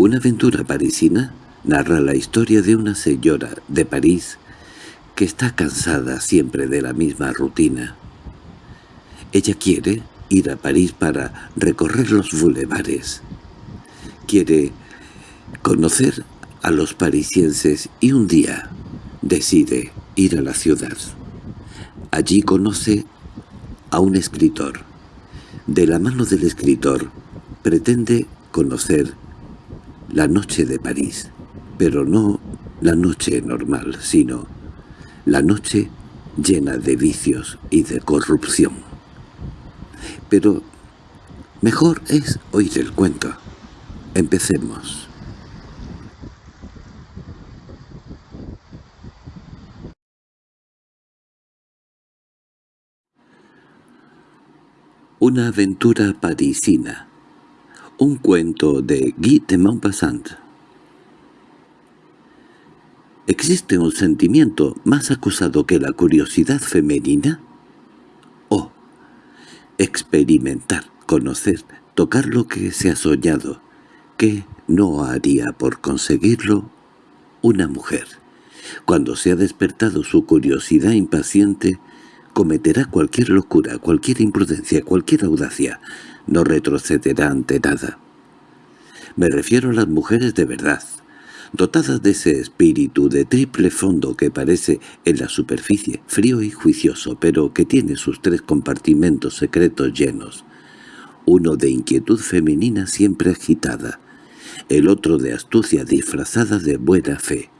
Una aventura parisina narra la historia de una señora de París que está cansada siempre de la misma rutina. Ella quiere ir a París para recorrer los bulevares. Quiere conocer a los parisienses y un día decide ir a la ciudad. Allí conoce a un escritor. De la mano del escritor pretende conocer la noche de París, pero no la noche normal, sino la noche llena de vicios y de corrupción. Pero mejor es oír el cuento. Empecemos. Una aventura parisina un cuento de Guy de Maupassant. ¿Existe un sentimiento más acusado que la curiosidad femenina? Oh, experimentar, conocer, tocar lo que se ha soñado. ¿Qué no haría por conseguirlo una mujer? Cuando se ha despertado su curiosidad impaciente, cometerá cualquier locura, cualquier imprudencia, cualquier audacia, no retrocederá ante nada. Me refiero a las mujeres de verdad, dotadas de ese espíritu de triple fondo que parece en la superficie frío y juicioso, pero que tiene sus tres compartimentos secretos llenos, uno de inquietud femenina siempre agitada, el otro de astucia disfrazada de buena fe,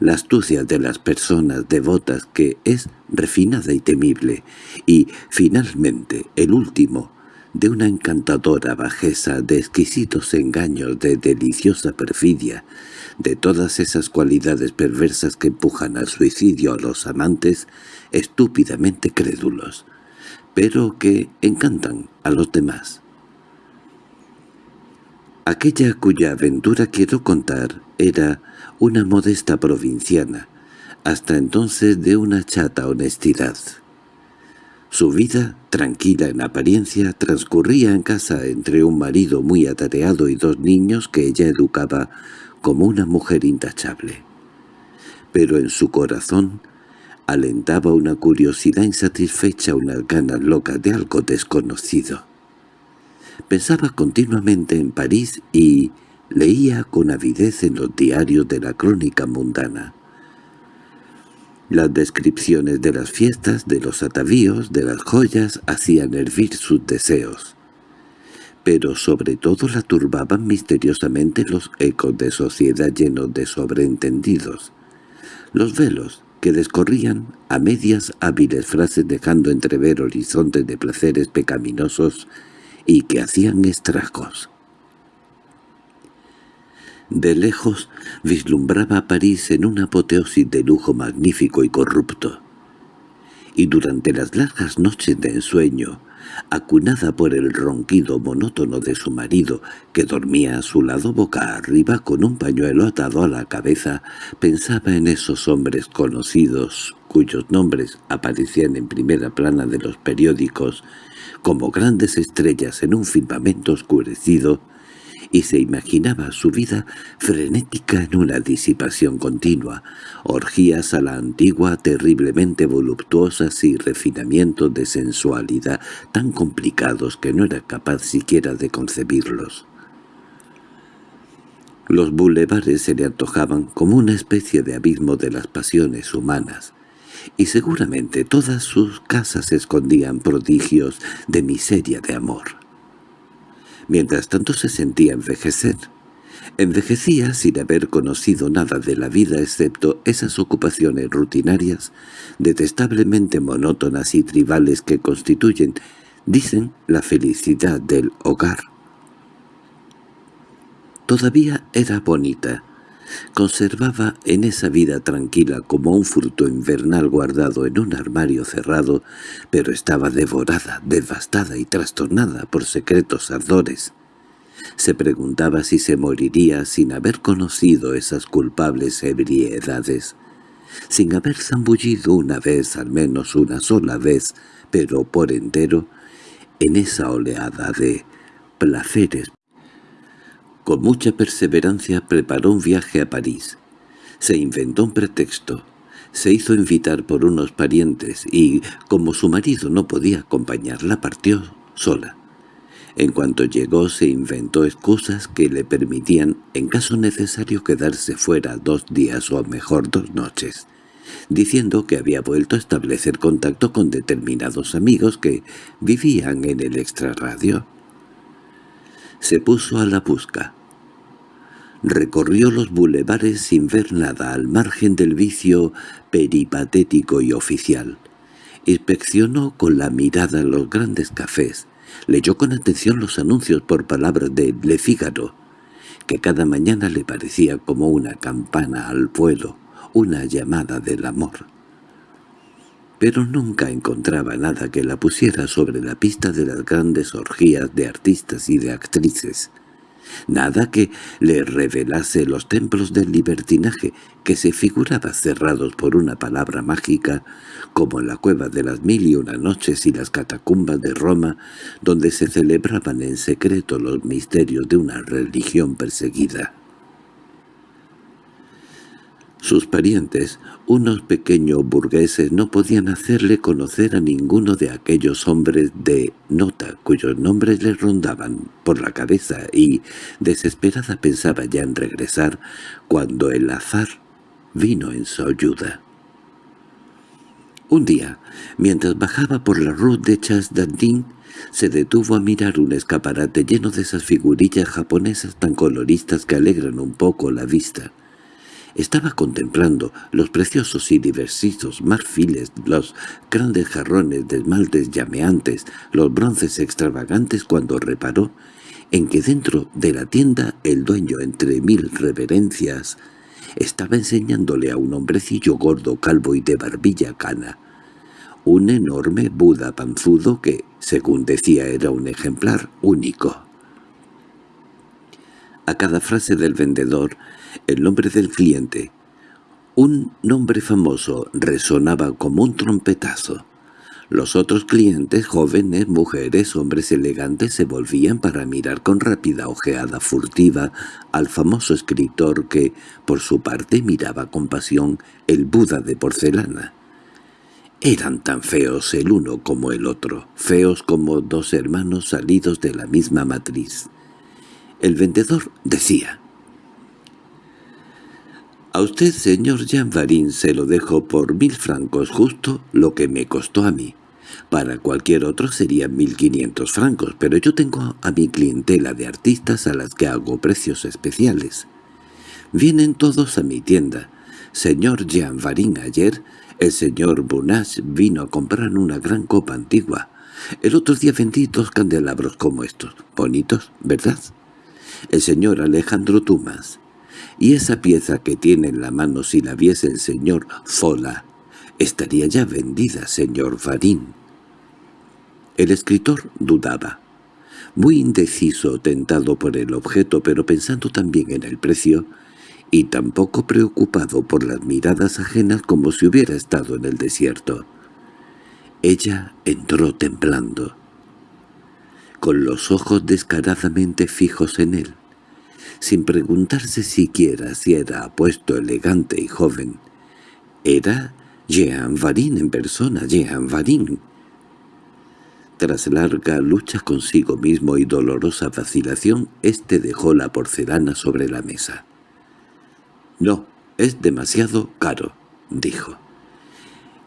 la astucia de las personas devotas que es refinada y temible, y, finalmente, el último, de una encantadora bajeza, de exquisitos engaños, de deliciosa perfidia, de todas esas cualidades perversas que empujan al suicidio a los amantes estúpidamente crédulos, pero que encantan a los demás. Aquella cuya aventura quiero contar era una modesta provinciana, hasta entonces de una chata honestidad. Su vida, tranquila en apariencia, transcurría en casa entre un marido muy atareado y dos niños que ella educaba como una mujer intachable. Pero en su corazón alentaba una curiosidad insatisfecha, unas ganas locas de algo desconocido. Pensaba continuamente en París y leía con avidez en los diarios de la crónica mundana. Las descripciones de las fiestas, de los atavíos, de las joyas, hacían hervir sus deseos. Pero sobre todo la turbaban misteriosamente los ecos de sociedad llenos de sobreentendidos. Los velos, que descorrían a medias hábiles frases dejando entrever horizontes de placeres pecaminosos y que hacían estragos. De lejos vislumbraba a París en una apoteosis de lujo magnífico y corrupto. Y durante las largas noches de ensueño, acunada por el ronquido monótono de su marido, que dormía a su lado boca arriba con un pañuelo atado a la cabeza, pensaba en esos hombres conocidos, cuyos nombres aparecían en primera plana de los periódicos, como grandes estrellas en un firmamento oscurecido, y se imaginaba su vida frenética en una disipación continua, orgías a la antigua terriblemente voluptuosas y refinamientos de sensualidad tan complicados que no era capaz siquiera de concebirlos. Los bulevares se le antojaban como una especie de abismo de las pasiones humanas, y seguramente todas sus casas escondían prodigios de miseria de amor. Mientras tanto se sentía envejecer. Envejecía sin haber conocido nada de la vida excepto esas ocupaciones rutinarias, detestablemente monótonas y tribales que constituyen, dicen, la felicidad del hogar. Todavía era bonita, Conservaba en esa vida tranquila como un fruto invernal guardado en un armario cerrado, pero estaba devorada, devastada y trastornada por secretos ardores. Se preguntaba si se moriría sin haber conocido esas culpables ebriedades, sin haber zambullido una vez, al menos una sola vez, pero por entero, en esa oleada de placeres Con mucha perseverancia preparó un viaje a París. Se inventó un pretexto. Se hizo invitar por unos parientes y, como su marido no podía acompañarla, partió sola. En cuanto llegó se inventó excusas que le permitían, en caso necesario, quedarse fuera dos días o mejor dos noches, diciendo que había vuelto a establecer contacto con determinados amigos que vivían en el extrarradio. Se puso a la busca. Recorrió los bulevares sin ver nada al margen del vicio peripatético y oficial. Inspeccionó con la mirada los grandes cafés. Leyó con atención los anuncios por palabras de Le Figaro, que cada mañana le parecía como una campana al vuelo, una llamada del amor. Pero nunca encontraba nada que la pusiera sobre la pista de las grandes orgías de artistas y de actrices nada que le revelase los templos del libertinaje que se figuraba cerrados por una palabra mágica, como la cueva de las mil y una noches y las catacumbas de Roma, donde se celebraban en secreto los misterios de una religión perseguida. Sus parientes, unos pequeños burgueses, no podían hacerle conocer a ninguno de aquellos hombres de nota cuyos nombres le rondaban por la cabeza y, desesperada, pensaba ya en regresar cuando el azar vino en su ayuda. Un día, mientras bajaba por la Rue de Chasdardin, se detuvo a mirar un escaparate lleno de esas figurillas japonesas tan coloristas que alegran un poco la vista. Estaba contemplando los preciosos y diversitos marfiles, los grandes jarrones de esmaltes llameantes, los bronces extravagantes cuando reparó en que dentro de la tienda el dueño, entre mil reverencias, estaba enseñándole a un hombrecillo gordo, calvo y de barbilla cana, un enorme Buda panzudo que, según decía, era un ejemplar único. A cada frase del vendedor el nombre del cliente. Un nombre famoso resonaba como un trompetazo. Los otros clientes, jóvenes, mujeres, hombres elegantes, se volvían para mirar con rápida ojeada furtiva al famoso escritor que, por su parte, miraba con pasión el Buda de porcelana. Eran tan feos el uno como el otro, feos como dos hermanos salidos de la misma matriz. El vendedor decía, a usted, señor Jean Varin, se lo dejo por mil francos, justo lo que me costó a mí. Para cualquier otro serían mil quinientos francos, pero yo tengo a mi clientela de artistas a las que hago precios especiales. Vienen todos a mi tienda. Señor Jean Varin ayer, el señor Bonache vino a comprar una gran copa antigua. El otro día vendí dos candelabros como estos. Bonitos, ¿verdad? El señor Alejandro Tumas y esa pieza que tiene en la mano si la viese el señor Zola estaría ya vendida, señor Farín. El escritor dudaba, muy indeciso, tentado por el objeto, pero pensando también en el precio, y tampoco preocupado por las miradas ajenas como si hubiera estado en el desierto. Ella entró temblando, con los ojos descaradamente fijos en él sin preguntarse siquiera si era apuesto, elegante y joven. Era Jean Varin en persona, Jean Varin. Tras larga lucha consigo mismo y dolorosa vacilación, éste dejó la porcelana sobre la mesa. «No, es demasiado caro», dijo.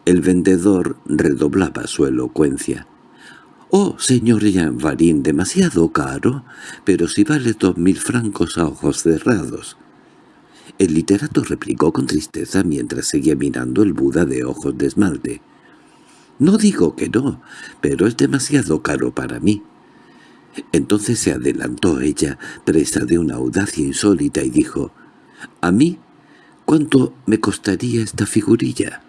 El vendedor redoblaba su elocuencia. «Oh, señor Jean Varin, demasiado caro, pero si vale dos mil francos a ojos cerrados». El literato replicó con tristeza mientras seguía mirando el Buda de ojos de esmalte. «No digo que no, pero es demasiado caro para mí». Entonces se adelantó ella, presa de una audacia insólita, y dijo, «¿A mí? ¿Cuánto me costaría esta figurilla?»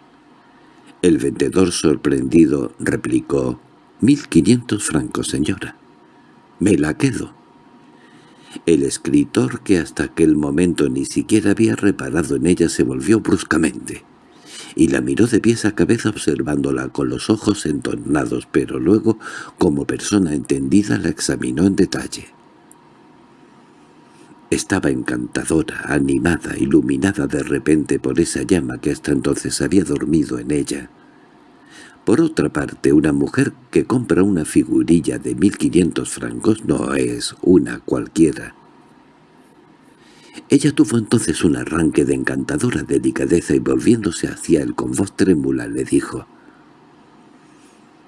El vendedor sorprendido replicó, Mil quinientos francos, señora. Me la quedo. El escritor, que hasta aquel momento ni siquiera había reparado en ella, se volvió bruscamente, y la miró de pies a cabeza observándola con los ojos entornados, pero luego, como persona entendida, la examinó en detalle. Estaba encantadora, animada, iluminada de repente por esa llama que hasta entonces había dormido en ella. Por otra parte, una mujer que compra una figurilla de mil quinientos francos no es una cualquiera. Ella tuvo entonces un arranque de encantadora delicadeza y volviéndose hacia él con voz trémula le dijo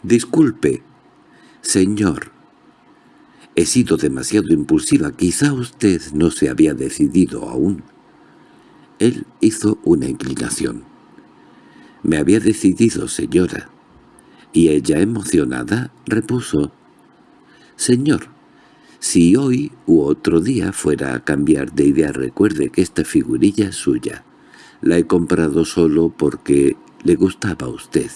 «Disculpe, señor, he sido demasiado impulsiva, quizá usted no se había decidido aún». Él hizo una inclinación. «Me había decidido, señora». Y ella, emocionada, repuso «Señor, si hoy u otro día fuera a cambiar de idea recuerde que esta figurilla es suya. La he comprado solo porque le gustaba a usted».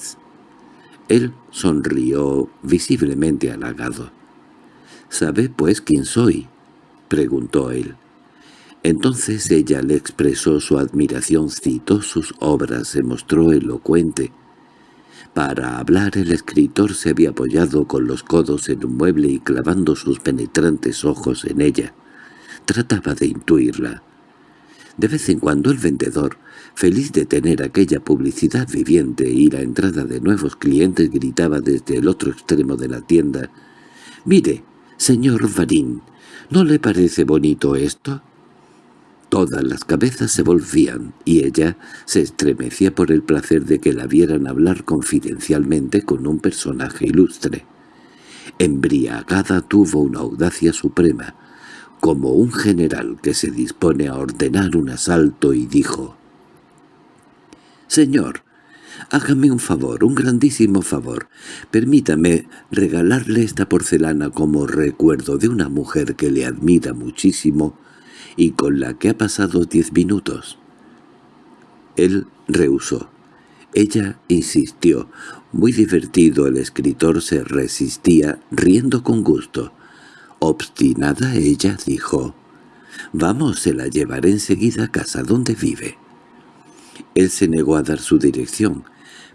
Él sonrió visiblemente halagado. —¿Sabe, pues, quién soy? —preguntó él. Entonces ella le expresó su admiración, citó sus obras, se mostró elocuente. Para hablar el escritor se había apoyado con los codos en un mueble y clavando sus penetrantes ojos en ella. Trataba de intuirla. De vez en cuando el vendedor, feliz de tener aquella publicidad viviente y la entrada de nuevos clientes, gritaba desde el otro extremo de la tienda, «Mire, señor Varín, ¿no le parece bonito esto?» Todas las cabezas se volvían, y ella se estremecía por el placer de que la vieran hablar confidencialmente con un personaje ilustre. Embriagada tuvo una audacia suprema, como un general que se dispone a ordenar un asalto y dijo «Señor, hágame un favor, un grandísimo favor. Permítame regalarle esta porcelana como recuerdo de una mujer que le admira muchísimo y con la que ha pasado diez minutos». Él rehusó. Ella insistió. Muy divertido el escritor se resistía, riendo con gusto. Obstinada ella dijo, «Vamos, se la llevaré enseguida a casa donde vive». Él se negó a dar su dirección,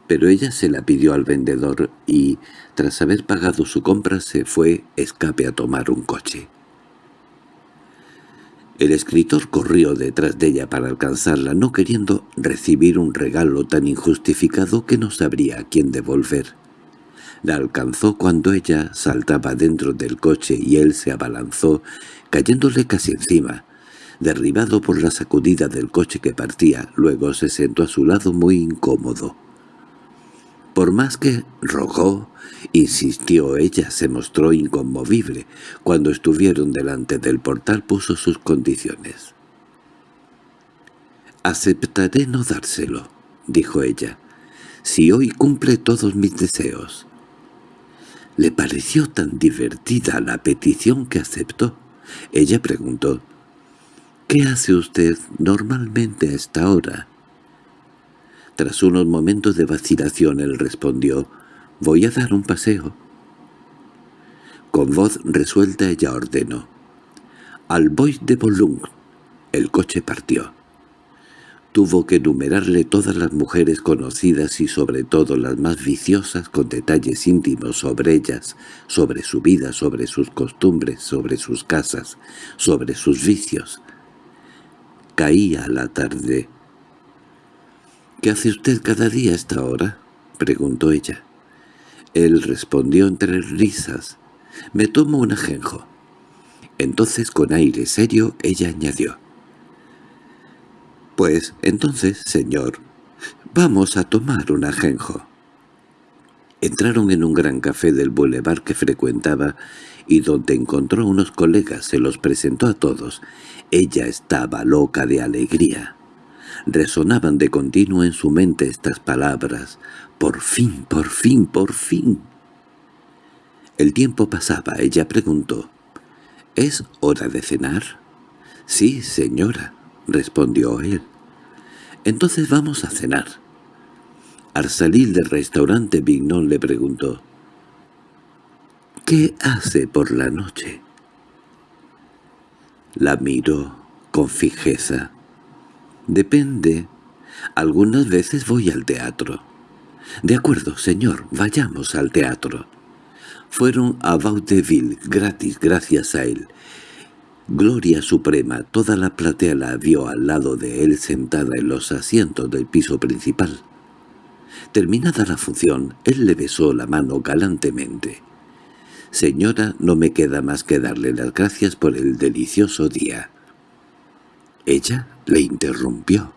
pero ella se la pidió al vendedor y, tras haber pagado su compra, se fue escape a tomar un coche. El escritor corrió detrás de ella para alcanzarla, no queriendo recibir un regalo tan injustificado que no sabría a quién devolver. La alcanzó cuando ella saltaba dentro del coche y él se abalanzó, cayéndole casi encima. Derribado por la sacudida del coche que partía, luego se sentó a su lado muy incómodo. Por más que rogó, insistió ella, se mostró inconmovible. Cuando estuvieron delante del portal puso sus condiciones. «Aceptaré no dárselo», dijo ella, «si hoy cumple todos mis deseos». Le pareció tan divertida la petición que aceptó. Ella preguntó, «¿Qué hace usted normalmente a esta hora?» Tras unos momentos de vacilación él respondió, «Voy a dar un paseo». Con voz resuelta ella ordenó, «Al Bois de Boulogne». El coche partió. Tuvo que enumerarle todas las mujeres conocidas y sobre todo las más viciosas con detalles íntimos sobre ellas, sobre su vida, sobre sus costumbres, sobre sus casas, sobre sus vicios. Caía la tarde. —¿Qué hace usted cada día a esta hora? —preguntó ella. Él respondió entre risas. —Me tomo un ajenjo. Entonces con aire serio ella añadió. —Pues entonces, señor, vamos a tomar un ajenjo. Entraron en un gran café del boulevard que frecuentaba y donde encontró unos colegas se los presentó a todos. Ella estaba loca de alegría. Resonaban de continuo en su mente estas palabras. «Por fin, por fin, por fin». El tiempo pasaba. Ella preguntó. «¿Es hora de cenar?» «Sí, señora» respondió él. «Entonces vamos a cenar». Al salir del restaurante Vignon le preguntó, «¿Qué hace por la noche?» La miró con fijeza. «Depende. Algunas veces voy al teatro». «De acuerdo, señor, vayamos al teatro». Fueron a Vaudeville, gratis gracias a él, Gloria suprema, toda la platea la vio al lado de él sentada en los asientos del piso principal. Terminada la función, él le besó la mano galantemente. «Señora, no me queda más que darle las gracias por el delicioso día». Ella le interrumpió.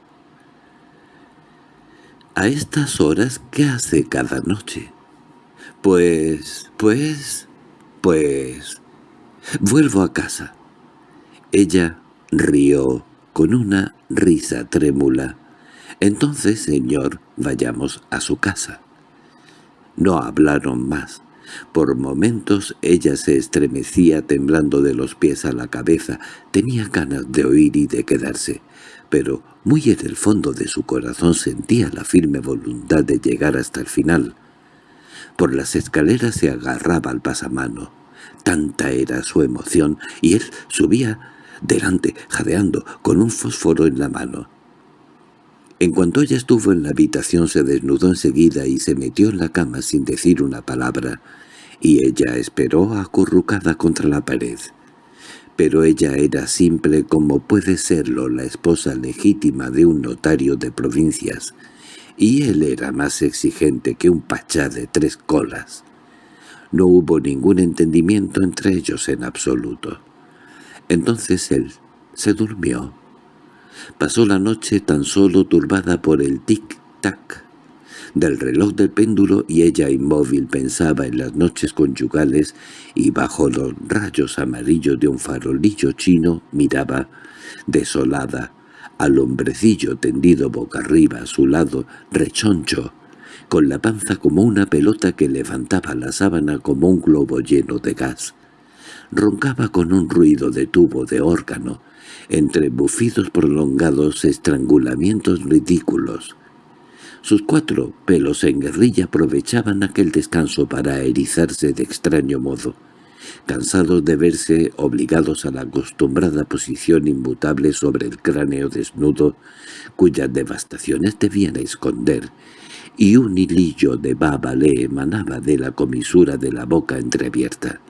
«¿A estas horas qué hace cada noche?» «Pues... pues... pues... vuelvo a casa». Ella rió con una risa trémula. «Entonces, señor, vayamos a su casa». No hablaron más. Por momentos ella se estremecía temblando de los pies a la cabeza, tenía ganas de oír y de quedarse, pero muy en el fondo de su corazón sentía la firme voluntad de llegar hasta el final. Por las escaleras se agarraba al pasamano. Tanta era su emoción, y él subía delante, jadeando, con un fósforo en la mano. En cuanto ella estuvo en la habitación se desnudó enseguida y se metió en la cama sin decir una palabra, y ella esperó acurrucada contra la pared. Pero ella era simple como puede serlo la esposa legítima de un notario de provincias, y él era más exigente que un pachá de tres colas. No hubo ningún entendimiento entre ellos en absoluto. Entonces él se durmió Pasó la noche tan solo turbada por el tic-tac del reloj del péndulo y ella inmóvil pensaba en las noches conyugales y bajo los rayos amarillos de un farolillo chino miraba, desolada, al hombrecillo tendido boca arriba a su lado, rechoncho, con la panza como una pelota que levantaba la sábana como un globo lleno de gas. Roncaba con un ruido de tubo de órgano, entre bufidos prolongados estrangulamientos ridículos. Sus cuatro pelos en guerrilla aprovechaban aquel descanso para erizarse de extraño modo, cansados de verse obligados a la acostumbrada posición inmutable sobre el cráneo desnudo, cuyas devastaciones debían esconder, y un hilillo de baba le emanaba de la comisura de la boca entreabierta.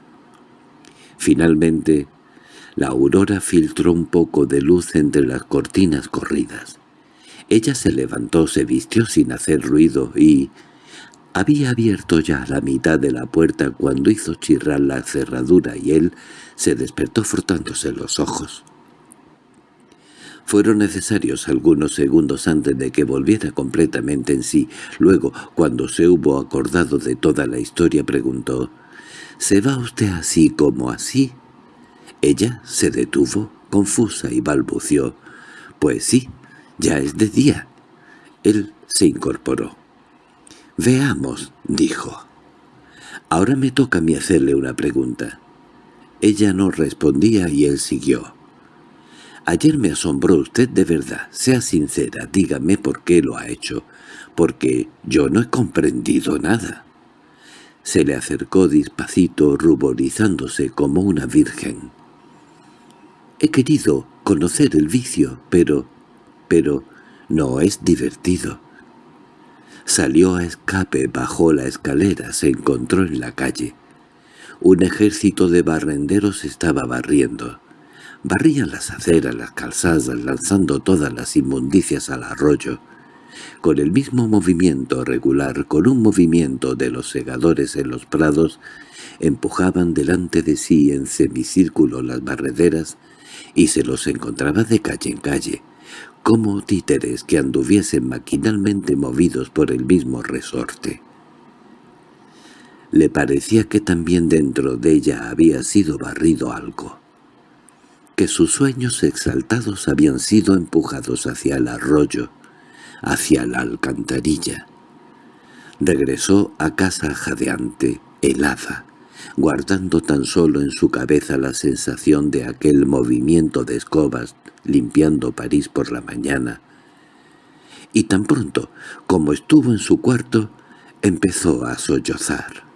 Finalmente, la aurora filtró un poco de luz entre las cortinas corridas. Ella se levantó, se vistió sin hacer ruido y... Había abierto ya la mitad de la puerta cuando hizo chirrar la cerradura y él se despertó frotándose los ojos. Fueron necesarios algunos segundos antes de que volviera completamente en sí. Luego, cuando se hubo acordado de toda la historia, preguntó, «¿Se va usted así como así?» Ella se detuvo, confusa, y balbució. «Pues sí, ya es de día». Él se incorporó. «Veamos», dijo. «Ahora me toca a mí hacerle una pregunta». Ella no respondía y él siguió. «Ayer me asombró usted de verdad. Sea sincera, dígame por qué lo ha hecho. Porque yo no he comprendido nada». Se le acercó despacito, ruborizándose como una virgen. He querido conocer el vicio, pero... pero no es divertido. Salió a escape, bajó la escalera, se encontró en la calle. Un ejército de barrenderos estaba barriendo. Barrían las aceras, las calzadas, lanzando todas las inmundicias al arroyo. Con el mismo movimiento regular, con un movimiento de los segadores en los prados, empujaban delante de sí en semicírculo las barrederas y se los encontraba de calle en calle, como títeres que anduviesen maquinalmente movidos por el mismo resorte. Le parecía que también dentro de ella había sido barrido algo, que sus sueños exaltados habían sido empujados hacia el arroyo, hacia la alcantarilla. Regresó a casa jadeante, helada, guardando tan solo en su cabeza la sensación de aquel movimiento de escobas limpiando París por la mañana. Y tan pronto como estuvo en su cuarto, empezó a sollozar.